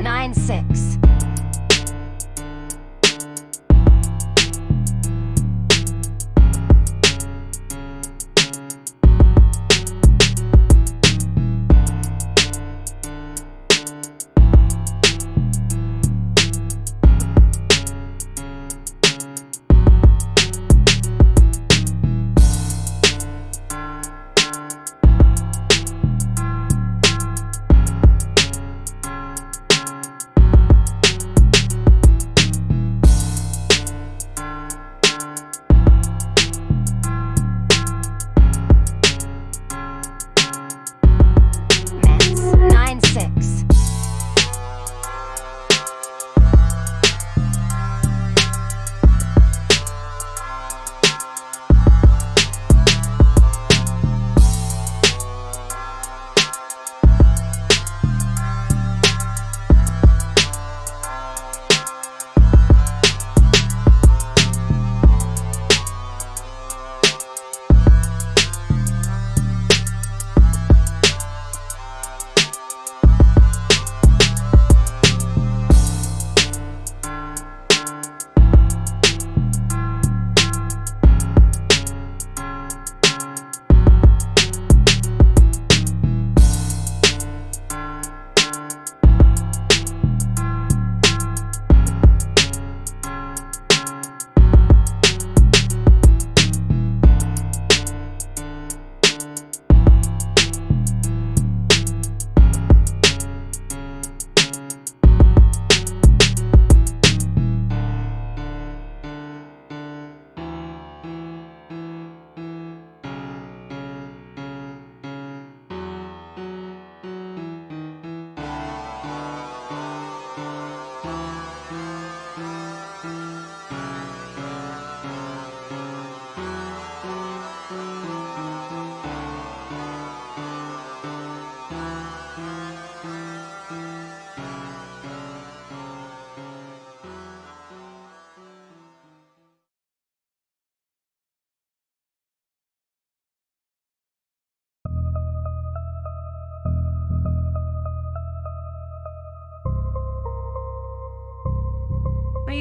Nine six.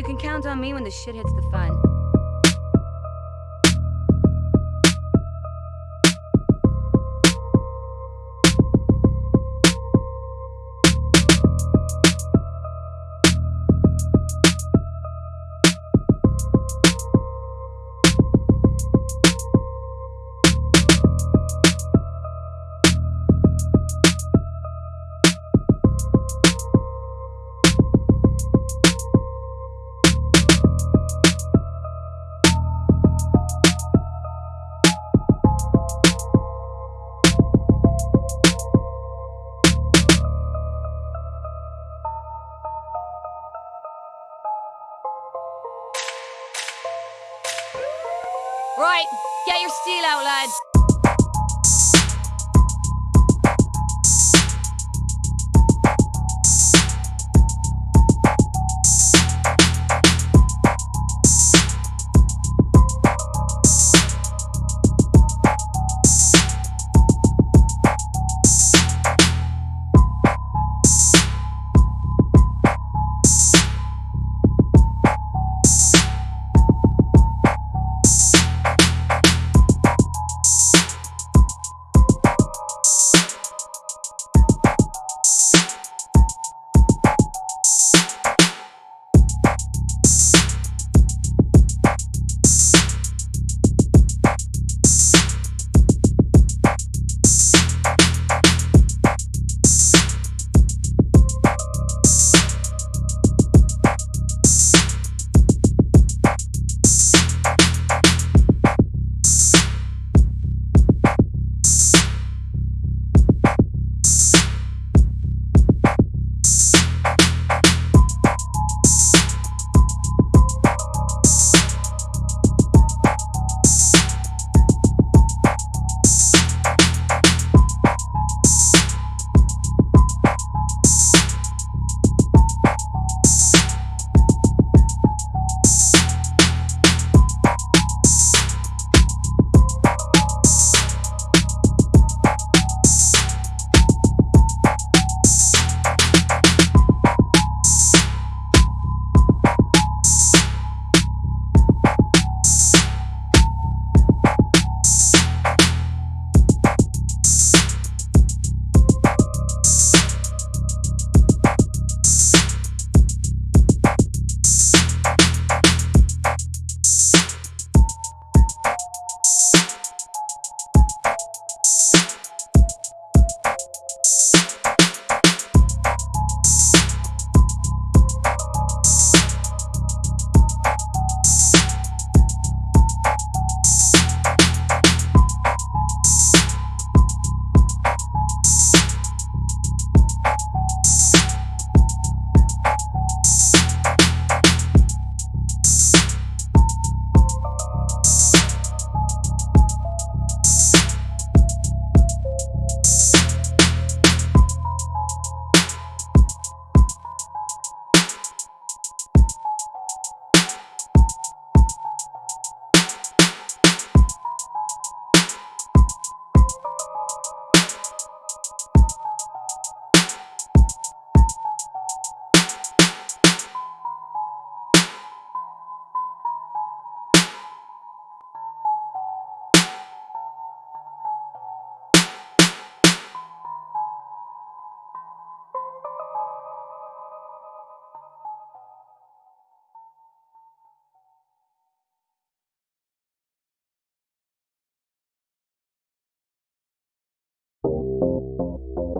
Can count on me when the shit hits the fan. Get your steel out, lads. I'll you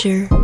pleasure.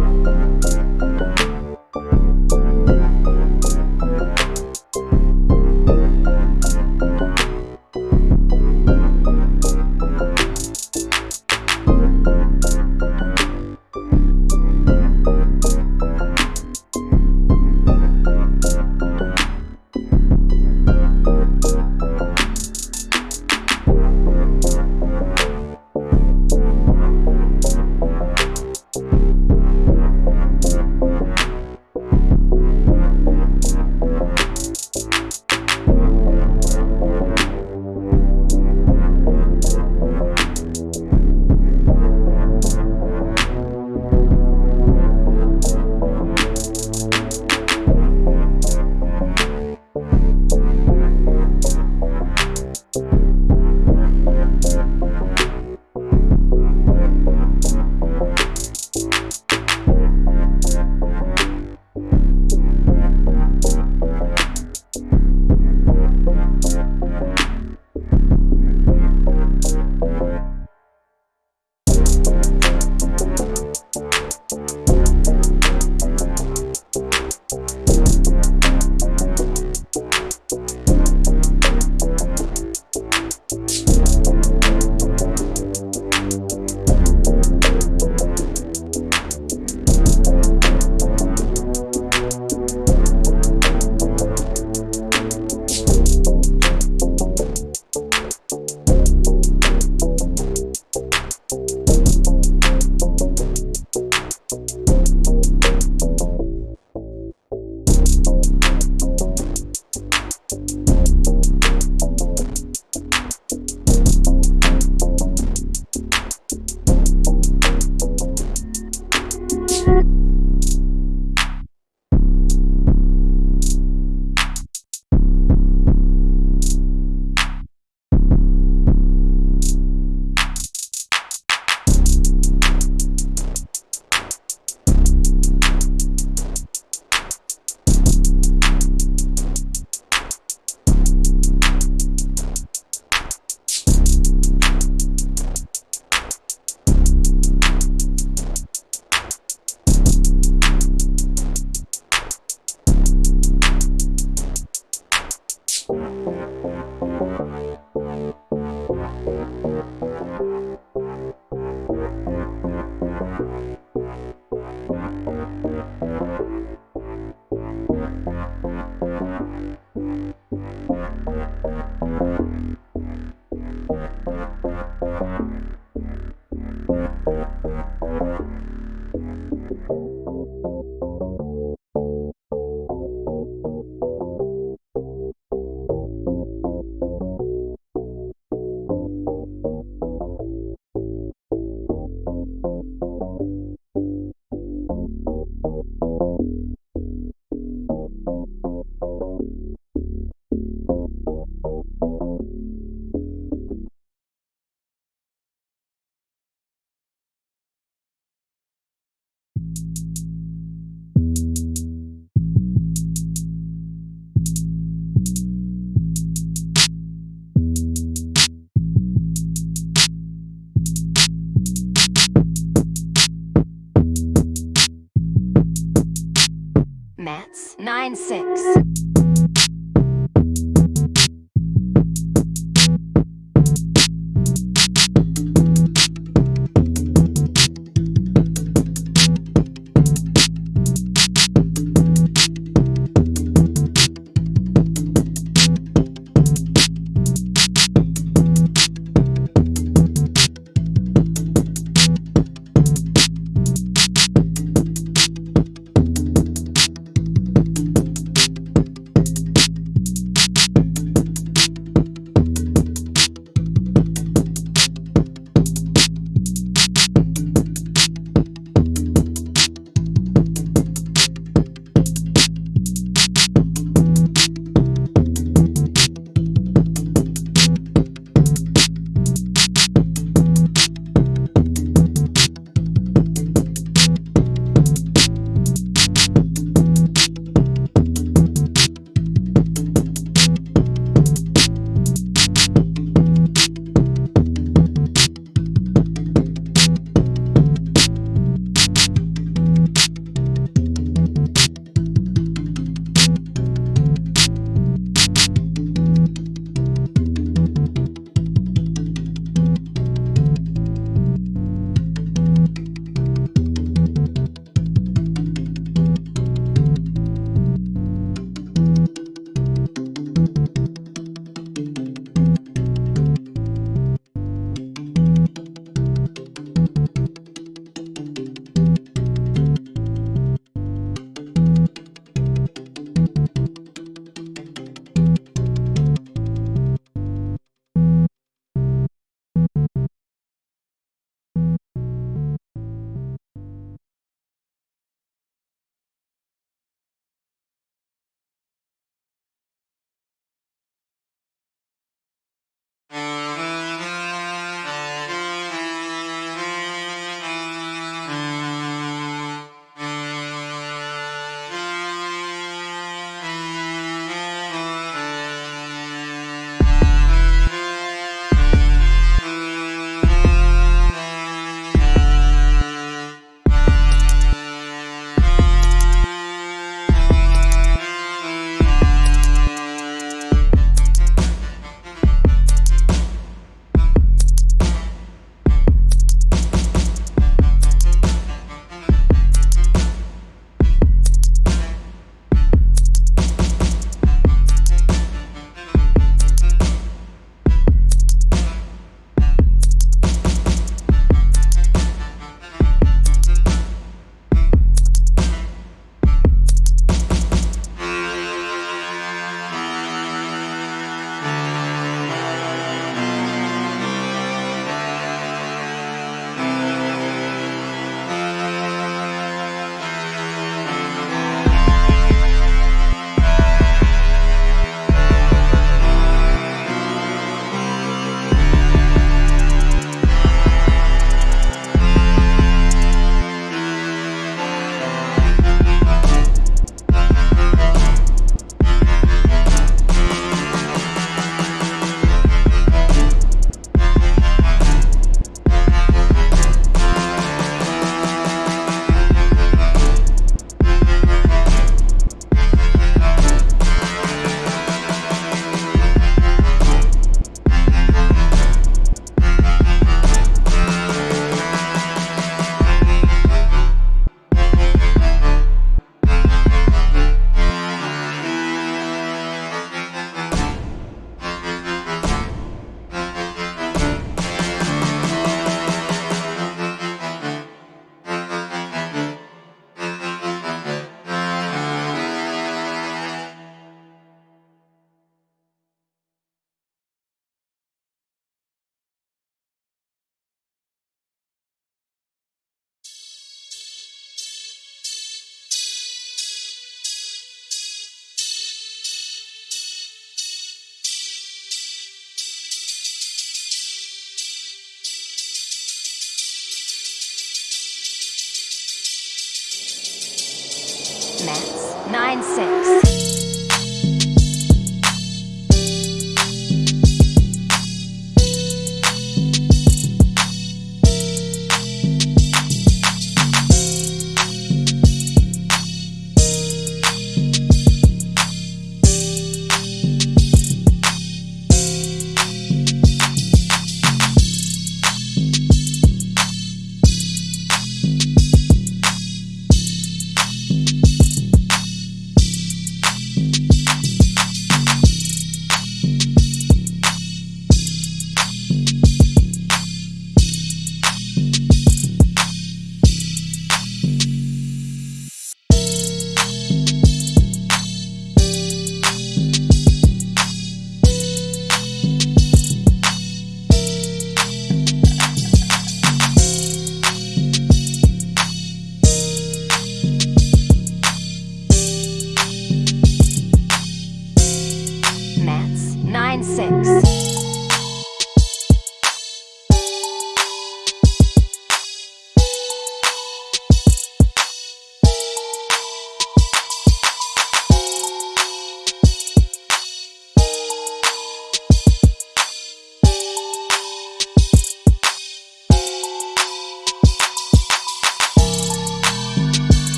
Mets. 9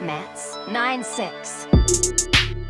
Mats, 9-6.